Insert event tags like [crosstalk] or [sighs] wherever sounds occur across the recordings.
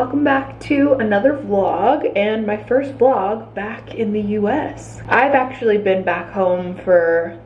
welcome back to another vlog and my first vlog back in the US. I've actually been back home for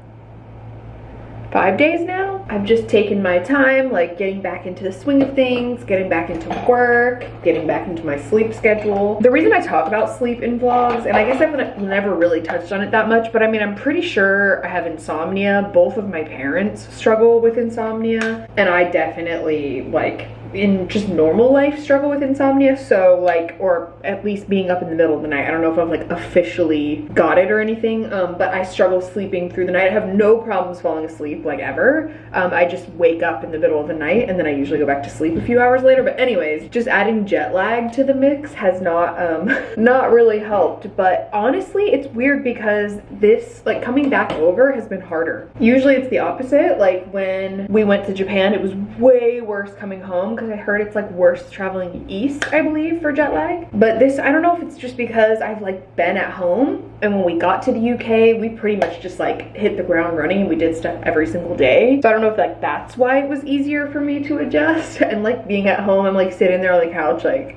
five days now. I've just taken my time, like getting back into the swing of things, getting back into work, getting back into my sleep schedule. The reason I talk about sleep in vlogs, and I guess I've never really touched on it that much, but I mean, I'm pretty sure I have insomnia. Both of my parents struggle with insomnia, and I definitely like in just normal life struggle with insomnia so like or at least being up in the middle of the night. I don't know if i've like officially got it or anything um, but i struggle sleeping through the night. I have no problems falling asleep like ever. Um, i just wake up in the middle of the night and then i usually go back to sleep a few hours later. But anyways just adding jet lag to the mix has not um [laughs] not really helped. But honestly it's weird because this like coming back over has been harder. Usually it's the opposite. Like when we went to japan it was way worse coming home because I heard it's like worse traveling east, I believe, for jet lag. But this, I don't know if it's just because I've like been at home and when we got to the UK, we pretty much just like hit the ground running and we did stuff every single day. So I don't know if like that's why it was easier for me to adjust and like being at home, I'm like sitting there on the couch like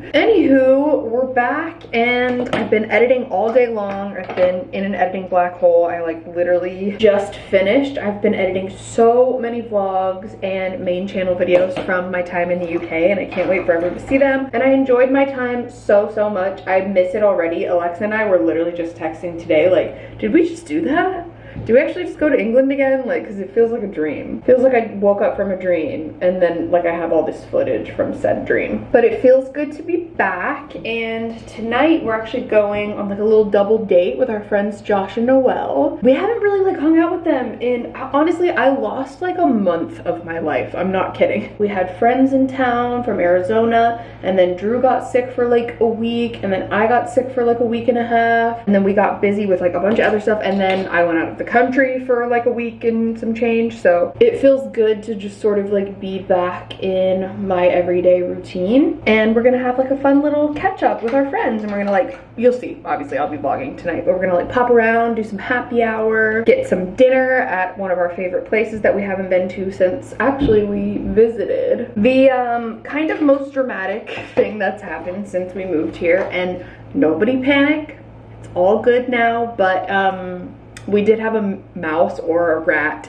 Anywho, we're back and I've been editing all day long. I've been in an editing black hole. I like literally just finished. I've been editing so many vlogs and main channel videos from my time in the UK and I can't wait for everyone to see them. And I enjoyed my time so, so much. I miss it already. Alexa and I were literally just texting today like, did we just do that? Do we actually just go to England again? Like, because it feels like a dream. Feels like I woke up from a dream and then like I have all this footage from said dream. But it feels good to be back and tonight we're actually going on like a little double date with our friends Josh and Noelle. We haven't really like hung out with them and honestly I lost like a month of my life. I'm not kidding. We had friends in town from Arizona and then Drew got sick for like a week and then I got sick for like a week and a half and then we got busy with like a bunch of other stuff and then I went out of the country for like a week and some change so it feels good to just sort of like be back in my everyday routine. And we're gonna have like a fun little catch up with our friends and we're gonna like you'll see obviously I'll be vlogging tonight but we're gonna like pop around do some happy hour get some dinner at one of our favorite places that we haven't been to since actually we visited. The um kind of most dramatic [laughs] thing that's happened since we moved here and nobody panic. It's all good now but um we did have a mouse or a rat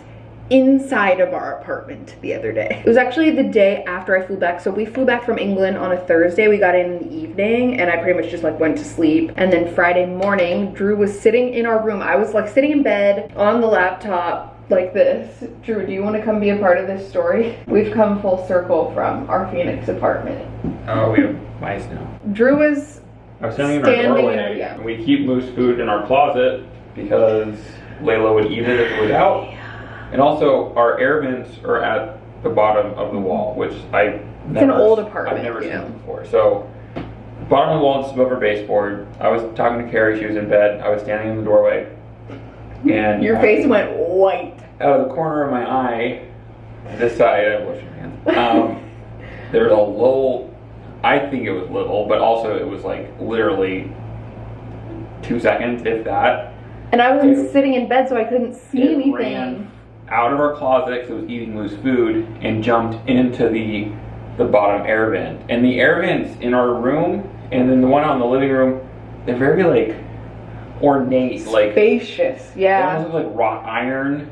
inside of our apartment the other day. It was actually the day after I flew back. So we flew back from England on a Thursday. We got in, in the evening and I pretty much just like went to sleep. And then Friday morning, Drew was sitting in our room. I was like sitting in bed on the laptop like this. Drew, do you want to come be a part of this story? We've come full circle from our Phoenix apartment. Oh, we have mice now. Drew was I was standing in our doorway, yeah. and we keep moose food in our closet because Layla would eat it if it was out. And also, our air vents are at the bottom of the wall, which I it's never, an old apartment. I've never seen before. So, bottom of the wall, just above our baseboard. I was talking to Carrie. She was in bed. I was standing in the doorway, and your face went white. Out of the corner of my eye, this side, I wash your hands. Um, [laughs] there's a little. I think it was little, but also it was like literally two seconds, if that. And I was it, sitting in bed, so I couldn't see anything Ran out of our closet because it was eating loose food and jumped into the the bottom air vent. And the air vents in our room and then the one out in the living room, they're very like ornate, like spacious. Yeah. They almost like wrought iron.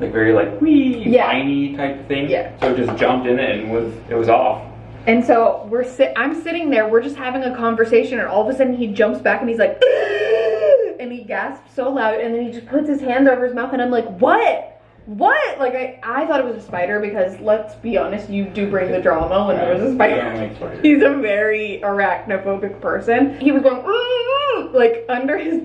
Like very like wee yeah. viney type of thing. Yeah. So it just jumped in it and was it was off. And so we're sit I'm sitting there, we're just having a conversation and all of a sudden he jumps back and he's like and he gasps so loud and then he just puts his hand over his mouth and I'm like, what? What? Like I, I thought it was a spider because let's be honest, you do bring the drama when there was a spider. He's a very arachnophobic person. He was going like under his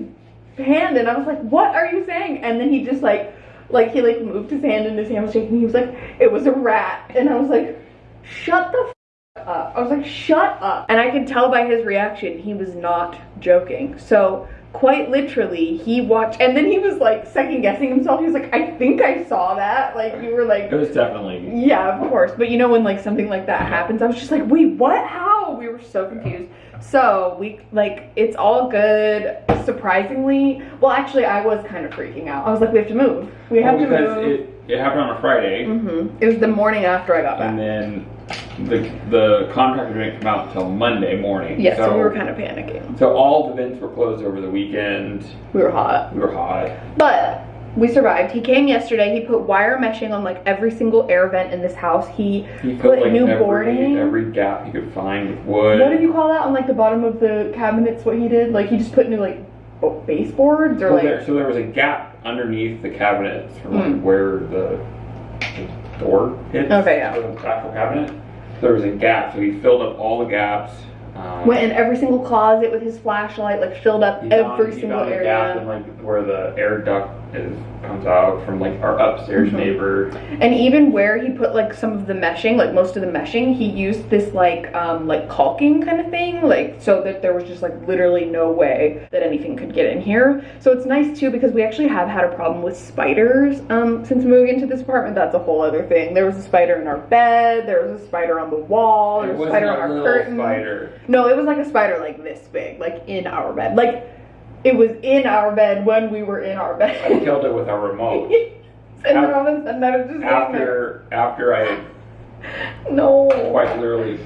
hand, and I was like, "What are you saying?" And then he just like, like he like moved his hand and his hand was shaking. He was like, "It was a rat," and I was like, "Shut the." up. I was like, shut up. And I could tell by his reaction, he was not joking. So quite literally he watched and then he was like second guessing himself. He was like i think i saw that. Like you were like it was definitely yeah of course. But you know when like something like that happens i was just like wait what? How? We were so confused So we like it's all good. Surprisingly, well, actually, I was kind of freaking out. I was like, we have to move. We have Well, to move. it, it happened on a Friday, Mm-hmm. It was the morning after I got back. and then the the contractor didn't come out until Monday morning. yeah, so, so we were kind of panicking. So all the vents were closed over the weekend. We were hot, We were hot. but we survived. He came yesterday. He put wire meshing on like every single air vent in this house. He He Put put like new every, boarding? every gap he could find with wood. what do you call that on like the bottom of the cabinets? What he did? Like he just put new like baseboards or so, like there, so there was a gap underneath the cabinets from like Mm. where the, the door hits. Okay, yeah. The actual cabinet. There was a gap, so he filled up all the gaps. Um, went in every single closet with his flashlight, like filled up every found, he single found a gap in area. like where the air duct is comes out from like our upstairs Mhm. neighbor. And even where he put like some of the meshing, like most of the meshing, he used this like um like caulking kind of thing, like so that there was just like literally no way that anything could get in here. So it's nice too because we actually have had a problem with spiders um since moving into this apartment. That's a whole other thing. There was a spider in our bed, there was a spider on the wall, there It was a spider on our curtain. spider. No, it was like a spider like this big, like in our bed. Like it was in our bed when we were in our bed. I killed it with a remote. [laughs] and then all of a sudden I was just after after I [laughs] No. quite literally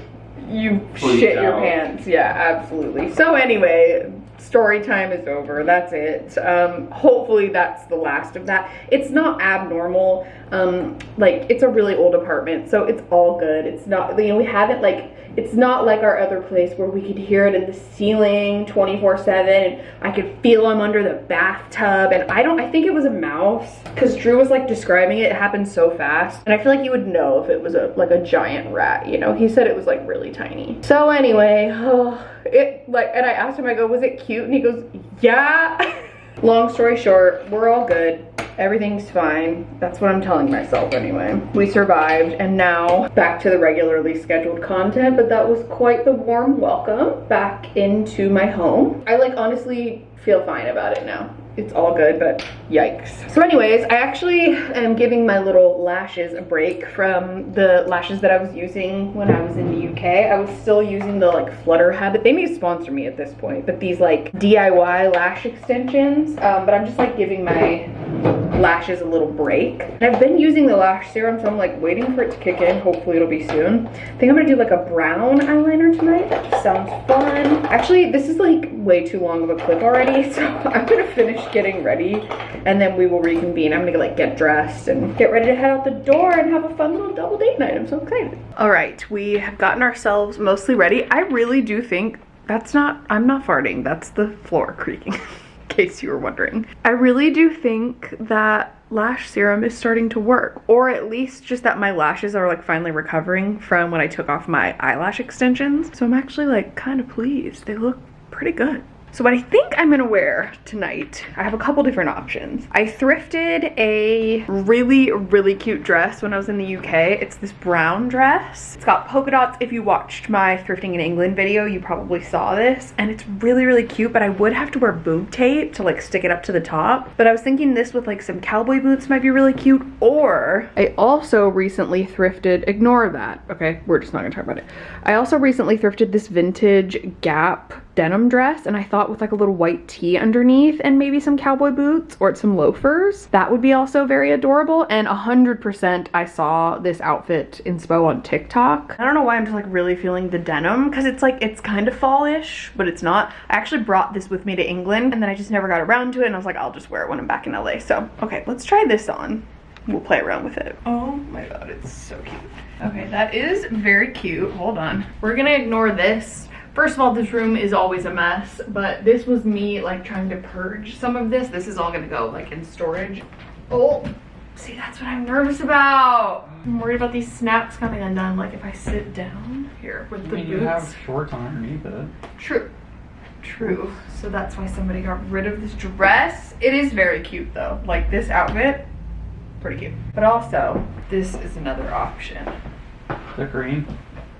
You shit your pants. Yeah, absolutely. So anyway, story time is over. That's it. Um, hopefully that's the last of that. It's not abnormal. Um, like it's a really old apartment, so it's all good. It's not you know, we haven't like it's not like our other place where we could hear it in the ceiling 24-7 and I could feel him under the bathtub and I don't I think it was a mouse. Because Drew was like describing it, it happened so fast. And I feel like you would know if it was a like a giant rat you know? He said it was like really tiny. So anyway oh, [sighs] it like and I asked him I go was it cute? And he goes yeah [laughs] long story short we're all good. Everything's fine. That's what I'm telling myself anyway. We survived and now back to the regularly scheduled content but that was quite the warm welcome back into my home. I like honestly feel fine about it now it's all good, but yikes. So anyways, I actually am giving my little lashes a break from the lashes that I was using when I was in the UK. I was still using the like Flutter Habit. They may sponsor me at this point, but these like DIY lash extensions. Um, but I'm just like giving my lashes a little break. I've been using the lash serum, so I'm like waiting for it to kick in. Hopefully it'll be soon. I think I'm gonna do like a brown eyeliner tonight. Sounds fun. Actually, this is like way too long of a clip already, [laughs] so I'm gonna finish getting ready and then we will reconvene. I'm gonna like get dressed and get ready to head out the door and have a fun little double date night. I'm so excited. All right, we have gotten ourselves mostly ready. I really do think that's not, I'm not farting. That's the floor creaking. [laughs] in case you were wondering. I really do think that lash serum is starting to work or at least just that my lashes are like finally recovering from when I took off my eyelash extensions. So I'm actually like kind of pleased. They look pretty good. So what I think I'm gonna wear tonight, I have a couple different options. I thrifted a really, really cute dress when I was in the UK. It's this brown dress. It's got polka dots. If you watched my thrifting in England video, you probably saw this. And it's really, really cute, but I would have to wear boob tape to like stick it up to the top. But I was thinking this with like some cowboy boots might be really cute. Or I also recently thrifted, ignore that. Okay, we're just not gonna talk about it. I also recently thrifted this vintage Gap denim dress and I thought with like a little white tee underneath and maybe some cowboy boots or some loafers that would be also very adorable and 100% I saw this outfit inspo on TikTok. I don't know why I'm just like really feeling the denim because it's like it's kind of fallish but it's not. I actually brought this with me to England and then I just never got around to it and I was like I'll just wear it when I'm back in LA so okay let's try this on. We'll play around with it. Oh my god it's so cute. Okay that is very cute. Hold on. We're gonna ignore this First of all, this room is always a mess, but this was me like trying to purge some of this. This is all gonna go like in storage. Oh, see, that's what I'm nervous about. I'm worried about these snaps coming undone. Like if I sit down here with I the mean, you have shorts on underneath it. True. True. So that's why somebody got rid of this dress. It is very cute though. Like this outfit, pretty cute. But also, this is another option. The green.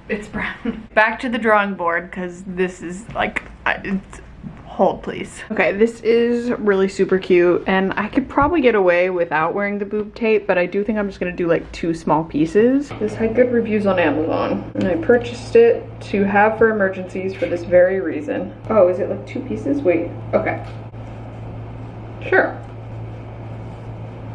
It's brown. [laughs] Back to the drawing board because this is like, it's, Hold please. Okay, this is really super cute and I could probably get away without wearing the boob tape, but I do think I'm just gonna do like two small pieces. This had good reviews on Amazon and I purchased it to have for emergencies for this very reason. Oh, is it like two pieces? Wait, okay. Sure.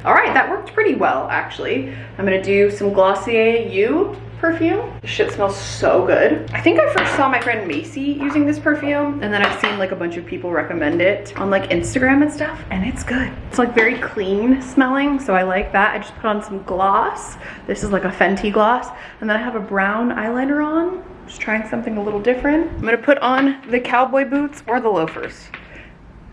All right, that worked pretty well actually. I'm gonna do some Glossier You perfume. This shit smells so good. I think I first saw my friend Macy using this perfume and then I've seen like a bunch of people recommend it on like Instagram and stuff and it's good. It's like very clean smelling so I like that. I just put on some gloss. This is like a Fenty gloss and then I have a brown eyeliner on. Just trying something a little different. I'm gonna put on the cowboy boots or the loafers.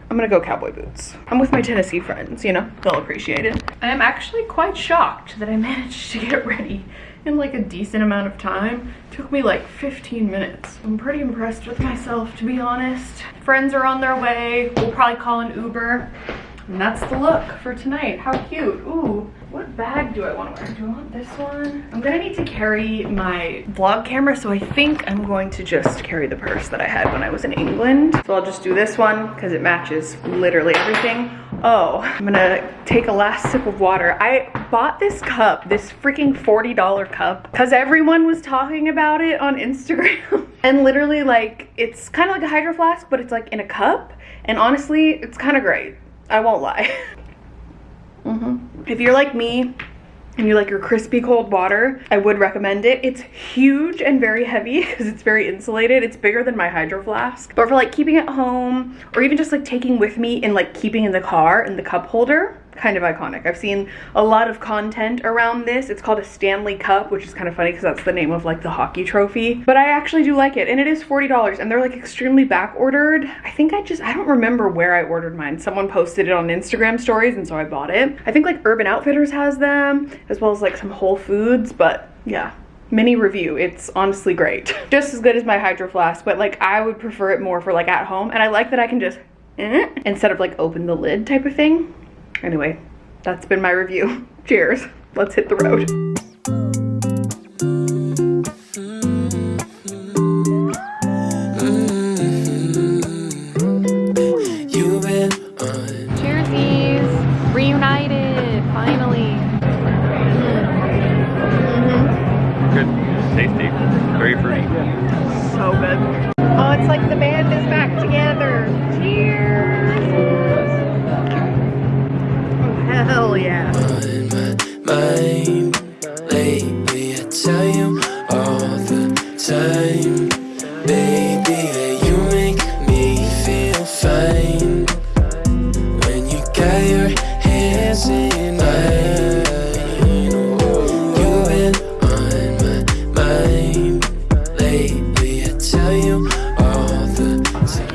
I'm gonna go cowboy boots. I'm with my Tennessee friends, you know, they'll appreciate it. I am actually quite shocked that I managed to get ready in like a decent amount of time. It took me like 15 minutes. I'm pretty impressed with myself, to be honest. Friends are on their way. We'll probably call an Uber. And that's the look for tonight. How cute. Ooh, what bag do I want to wear? Do I want this one? I'm gonna need to carry my vlog camera, so I think I'm going to just carry the purse that I had when I was in England. So I'll just do this one because it matches literally everything. Oh, I'm gonna take a last sip of water. I bought this cup, this freaking $40 cup, because everyone was talking about it on [laughs] Instagram. and literally like, it's kind of like a hydro flask, but it's like in a cup. And honestly, it's kind of great. I won't lie. [laughs] hmm If you're like me and you like your crispy cold water, I would recommend it. It's huge and very heavy [laughs] because it's very insulated. It's bigger than my hydro flask. But for like keeping it home or even just like taking with me and like keeping in the car in the cup holder, kind of iconic. I've seen a lot of content around this. It's called a Stanley Cup, which is kind of funny because that's the name of like the hockey trophy. But I actually do like it and it is $40 and they're like extremely back ordered. I think I just, I don't remember where I ordered mine. Someone posted it on Instagram stories and so I bought it. I think like Urban Outfitters has them as well as like some Whole Foods, but yeah mini review it's honestly great [laughs] just as good as my hydro flask but like i would prefer it more for like at home and i like that i can just eh, instead of like open the lid type of thing Anyway, that's been my review. [laughs] Cheers. Let's hit the road. You've been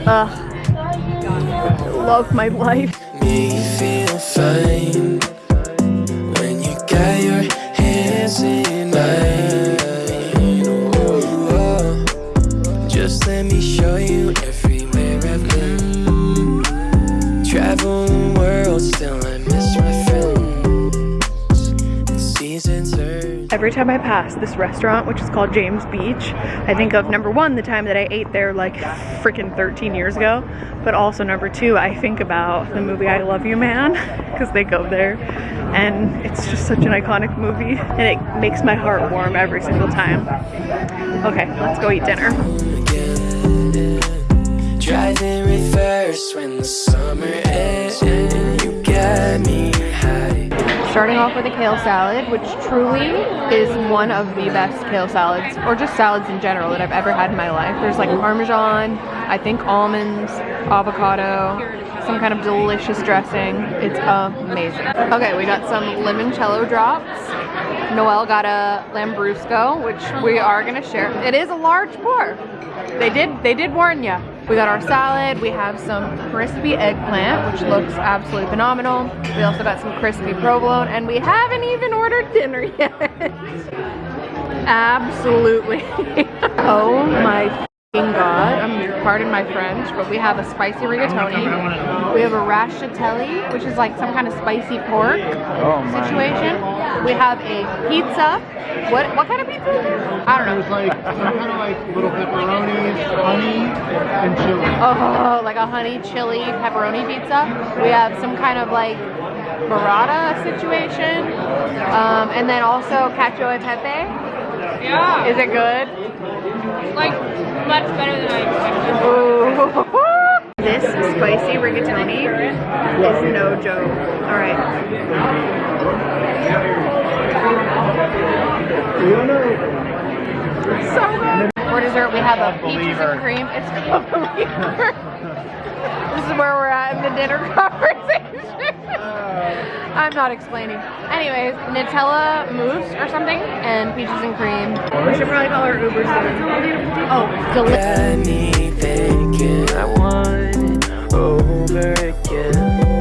Ugh. Love my life. me feel fine when you got your hands in mine. Every time I pass this restaurant, which is called James Beach, I think of number one, the time that I ate there like freaking 13 years ago. But also number two, I think about the movie I Love You Man, because they go there. And it's just such an iconic movie. And it makes my heart warm every single time. Okay, let's go eat dinner. in reverse when the summer ends. You me. Starting off with a kale salad, which truly is one of the best kale salads, or just salads in general, that I've ever had in my life. There's like parmesan, I think almonds, avocado, some kind of delicious dressing. It's amazing. Okay, we got some limoncello drops. Noelle got a Lambrusco, which we are gonna share. It is a large pour. They did, they did warn you. We got our salad. We have some crispy eggplant, which looks absolutely phenomenal. We also got some crispy provolone, and we haven't even ordered dinner yet. [laughs] absolutely. [laughs] oh my God, um, pardon my French, but we have a spicy rigatoni. We have a rascatelli, which is like some kind of spicy pork Oh my. situation. We have a pizza. What what kind of pizza? I don't know. There's like some kind of like little pepperonis, honey, and chili. Oh, like a honey chili pepperoni pizza. We have some kind of like burrata situation. Um, and then also cacio e pepe. Yeah, Is it good? like much better than I expected. Ooh. [laughs] This spicy rigatoni is no joke. All right. So good. For dessert, we have a [laughs] peaches and cream. It's called Believer. this is where we're at in the dinner [laughs] conversation. I'm not explaining. Anyways, Nutella mousse or something, and peaches and cream. We should probably call her Uber soon. Oh, delicious. I want over again.